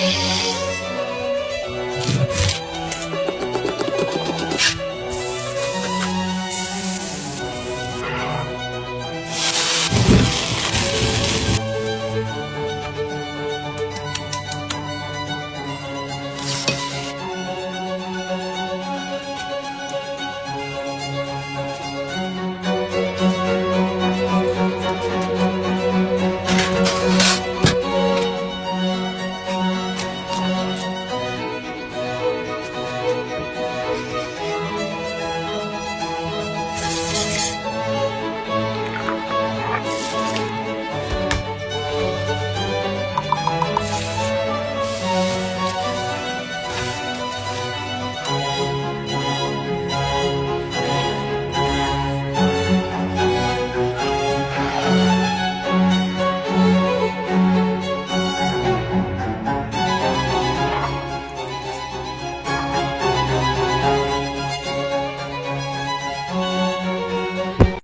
Yeah.